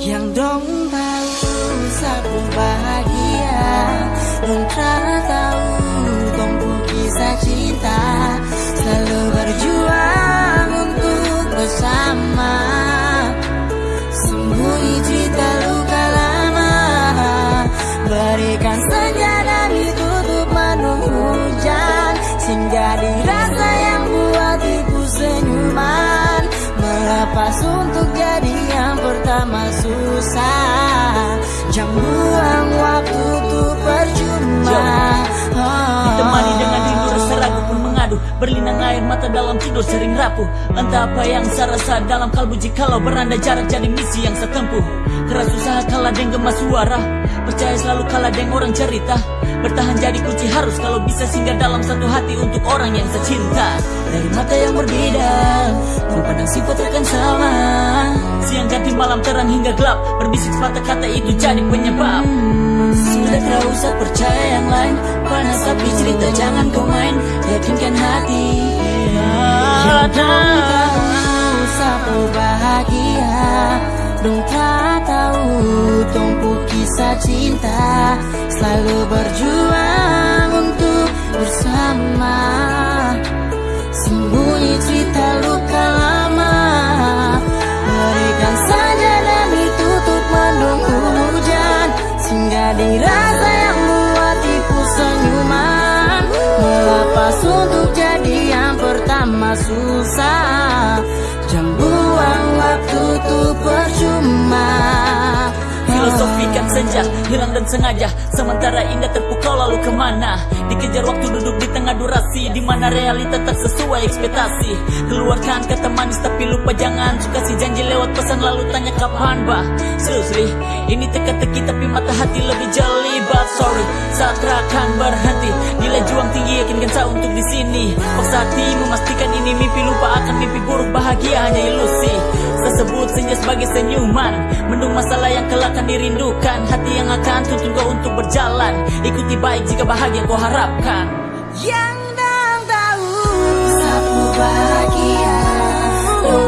yang dong tahu sa bahagia Ikhlas untuk jadi yang pertama susah. Jam Berlinang air mata dalam tidur sering rapuh. Entah apa yang saya rasa dalam kalbu Jikalau beranda jarak jadi misi yang saya tempuh Keras usaha kalah dengan gemas suara. Percaya selalu kalah dengan orang cerita. Bertahan jadi kunci harus kalau bisa singgah dalam satu hati untuk orang yang saya cinta Dari mata yang berbeda Kau pandang sifat akan sama Siang ganti malam terang hingga gelap. Berbisik sepatah kata itu jadi penyebab. Sudah tak usah percaya yang lain. Panas tapi cerita jangan kau main. Yakinkan hati Yang tahu sapu bahagia. Dong tak tahu tumpu kisah cinta. Selalu berjuang untuk bersama. Sembunyi susah. Jangan buang waktu tuh percuma. Filosofikan senja, hilang dan sengaja. Sementara indah terpukau lalu ke mana? Dikejar waktu duduk di tengah durasi di mana realita tak sesuai ekspektasi. Keluarkan kata manis tapi lupa jangan. Suka si janji lewat pesan lalu tanya kapan bah? Seriously, ini teka-teki tapi mata hati lebih jeli But sorry, saat akan berhenti. Nilai juang tinggi yakinkan saya untuk di sini. Paksa hati memastikan bahagia hanya ilusi Saya sebut senja sebagai senyuman. Mendung masalah yang kelak akan dirindukan. Hati yang akan tuntun kau untuk berjalan. Ikuti baik jika bahagia kau harapkan. Yang tahu. Sapu bahagia Dong